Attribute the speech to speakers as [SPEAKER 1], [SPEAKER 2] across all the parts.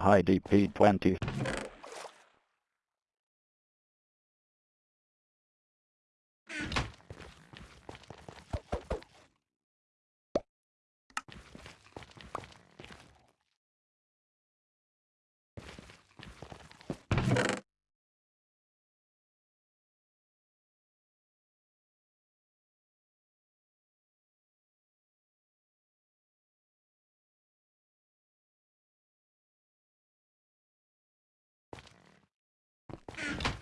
[SPEAKER 1] IDP-20. Ah.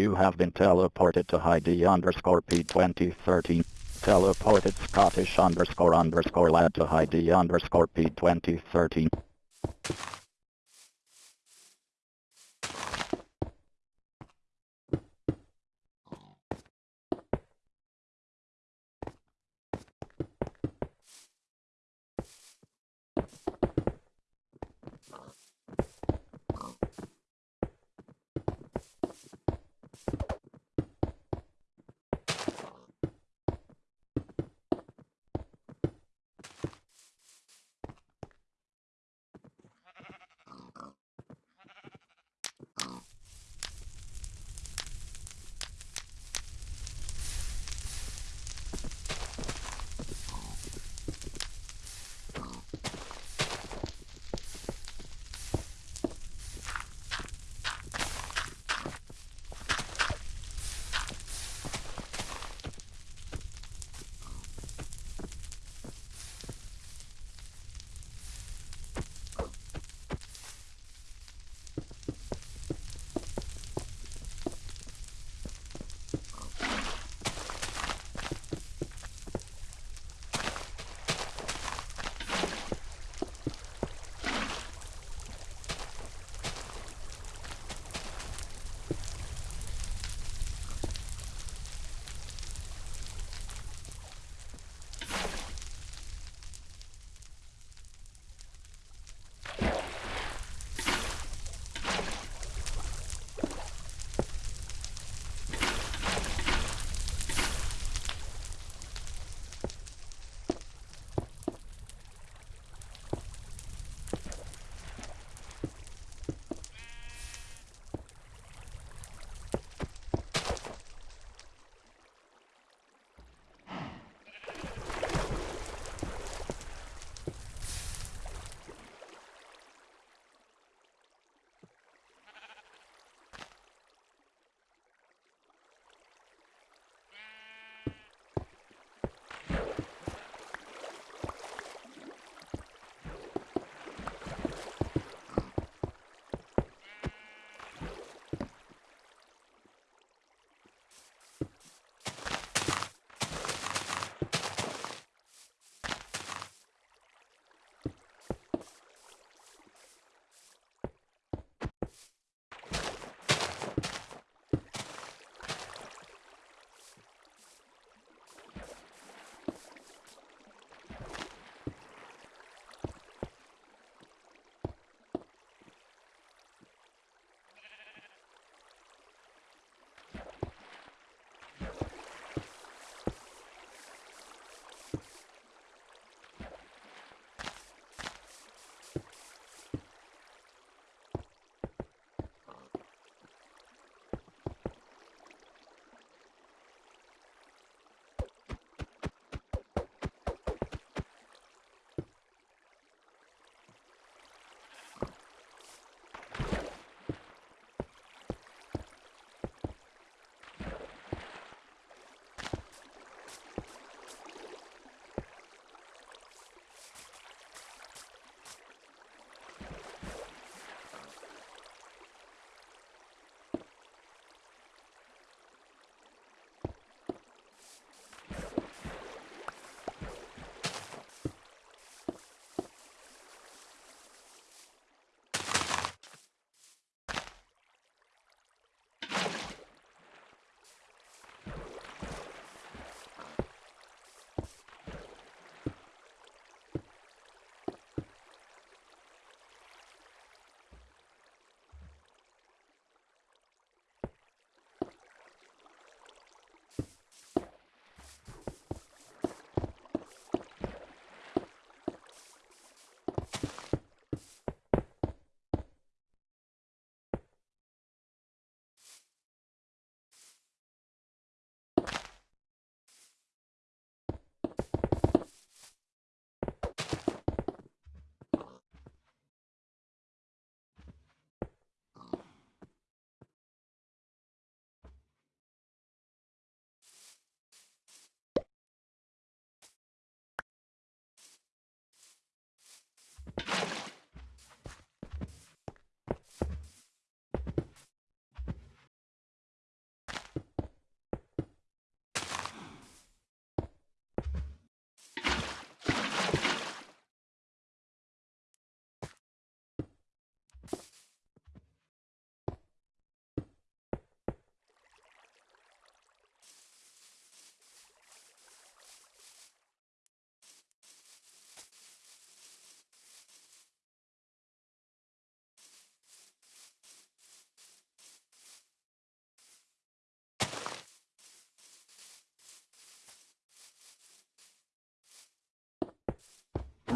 [SPEAKER 1] You have been teleported to ID underscore P2013. Teleported Scottish underscore underscore lad to ID underscore P2013.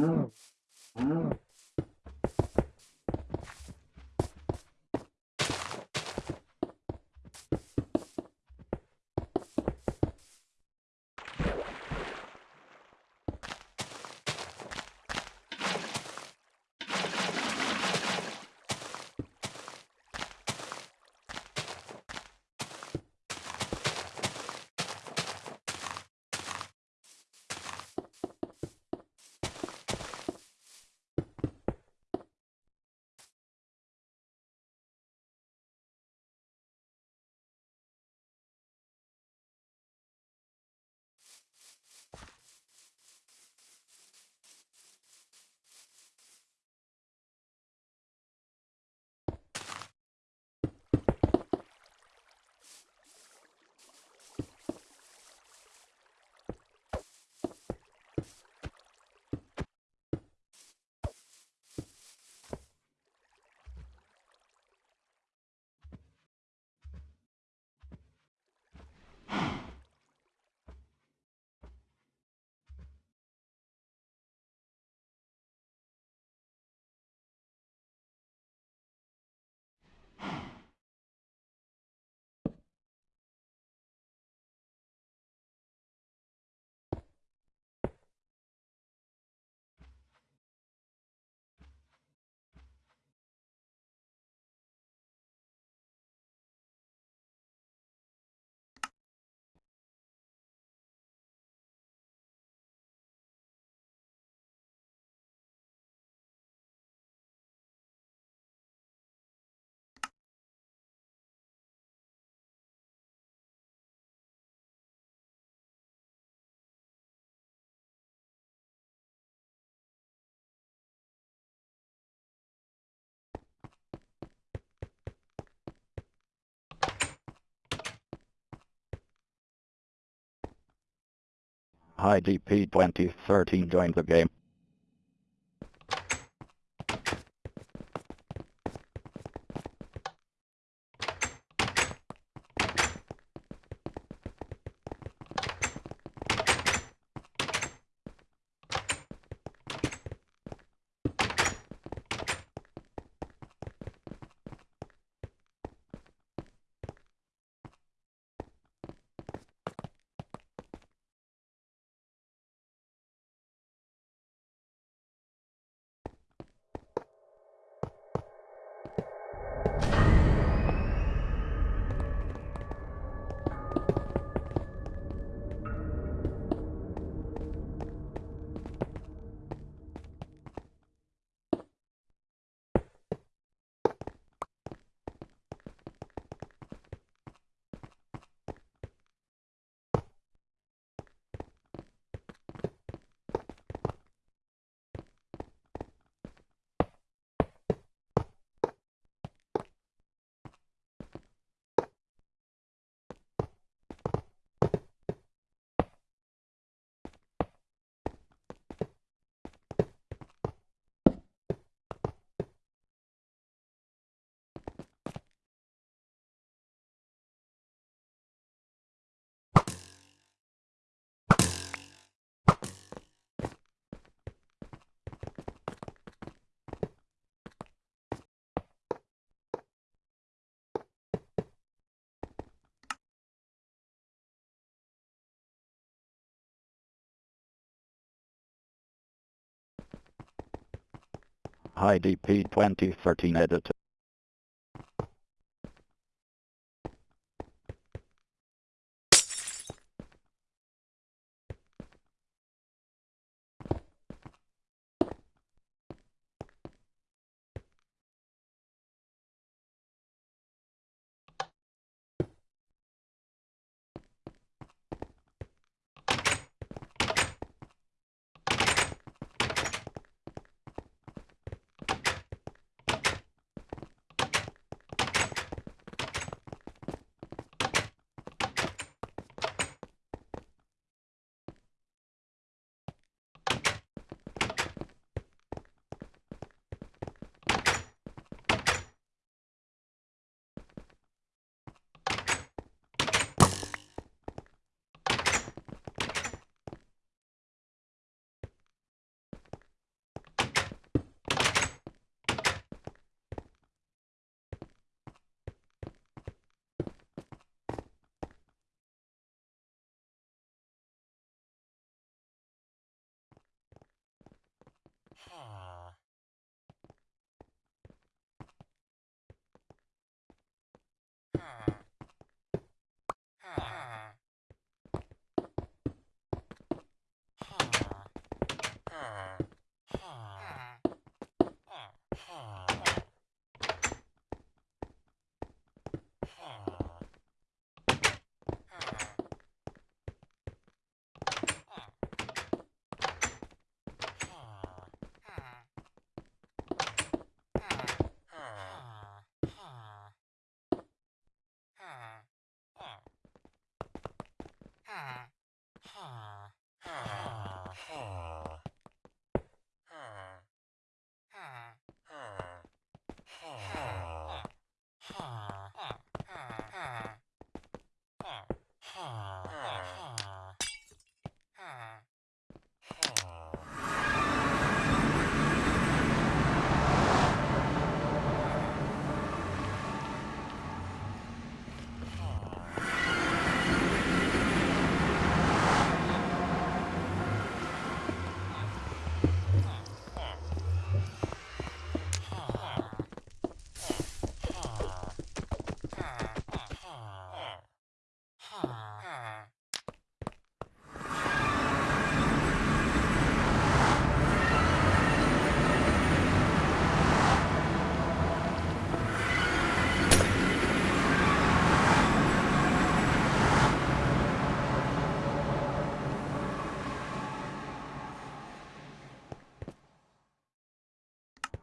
[SPEAKER 1] Mm-hmm. mm-hmm. IDP 2013 joined the game. IDP 2013 editor. Ah. ha, ha, ha, ha.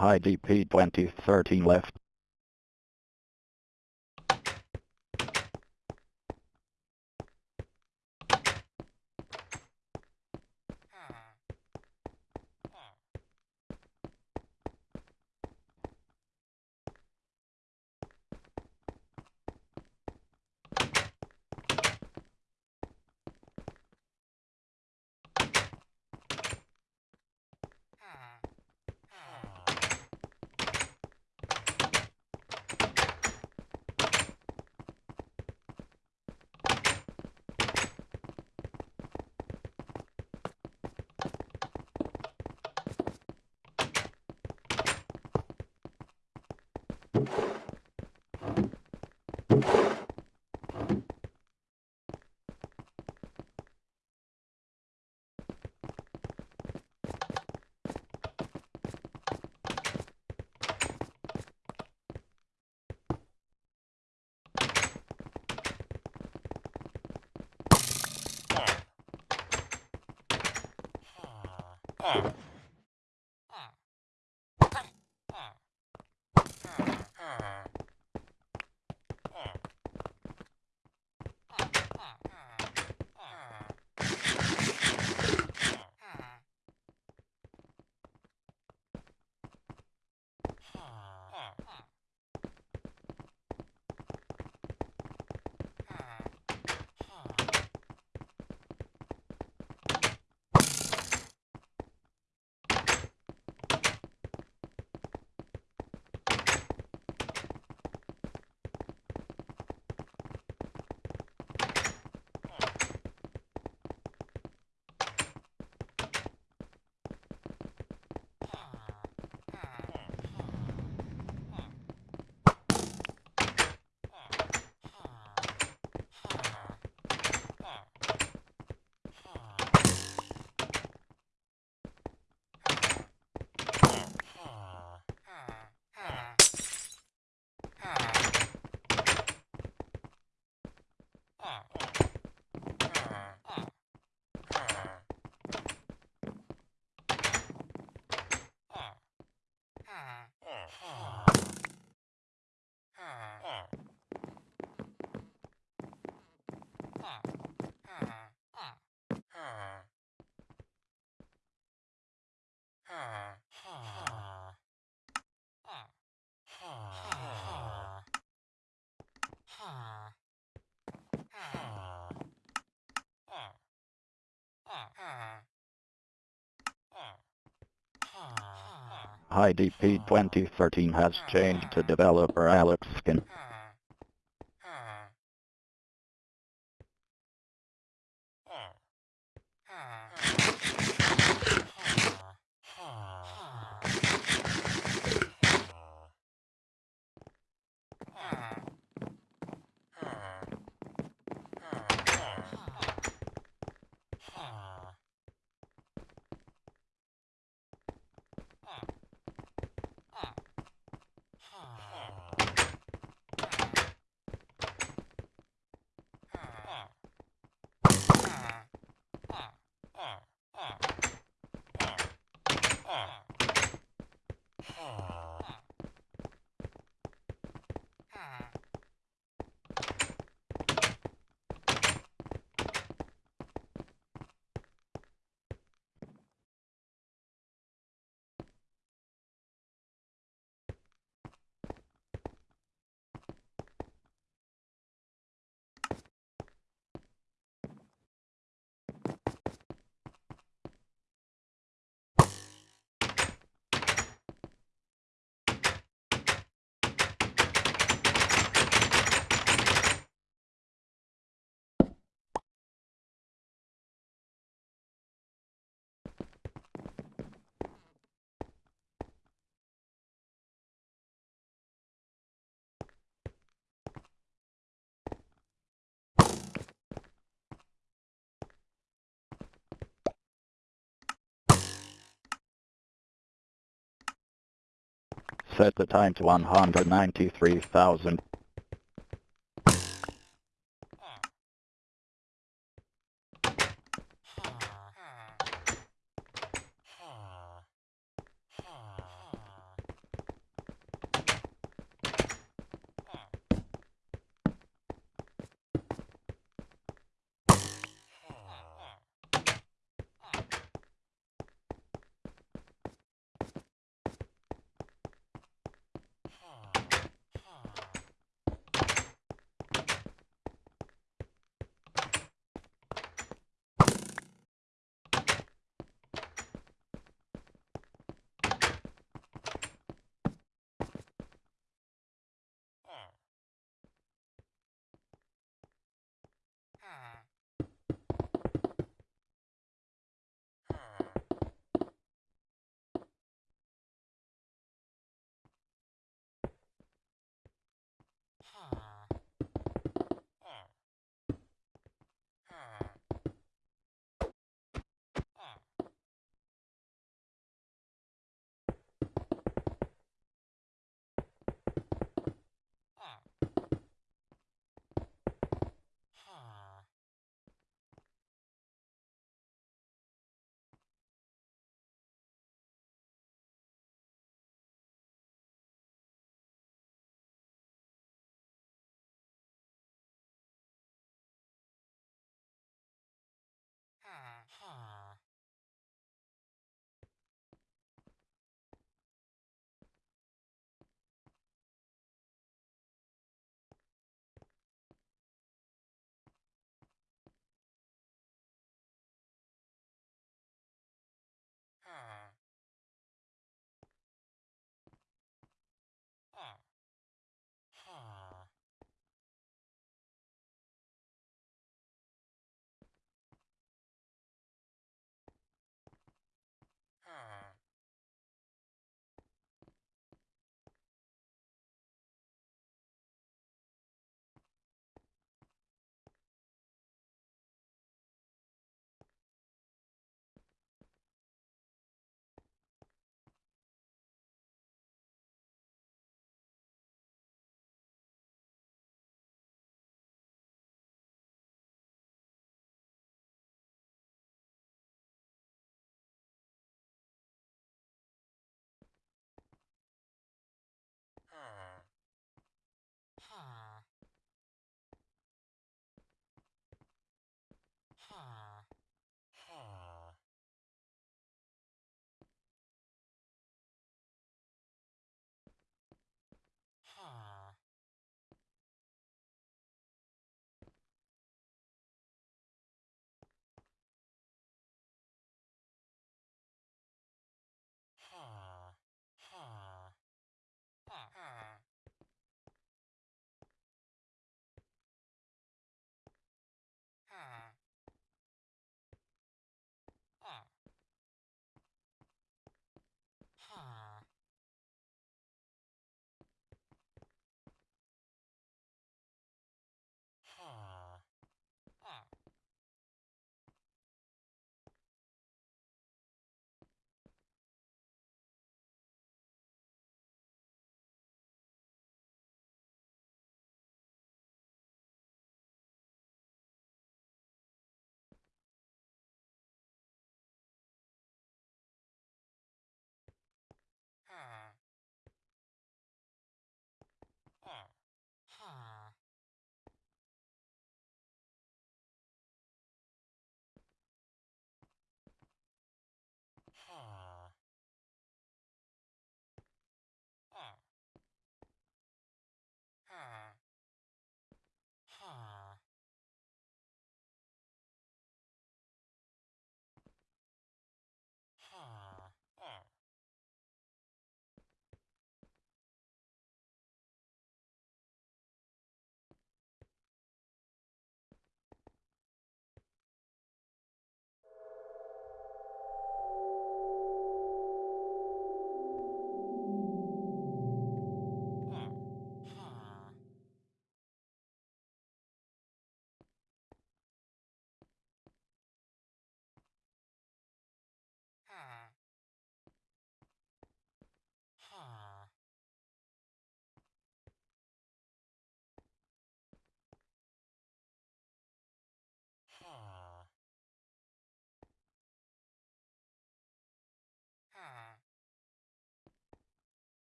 [SPEAKER 1] IDP 2013 left. Ага. IDP 2013 has changed to developer Alex Skin. Set the time to 193,000.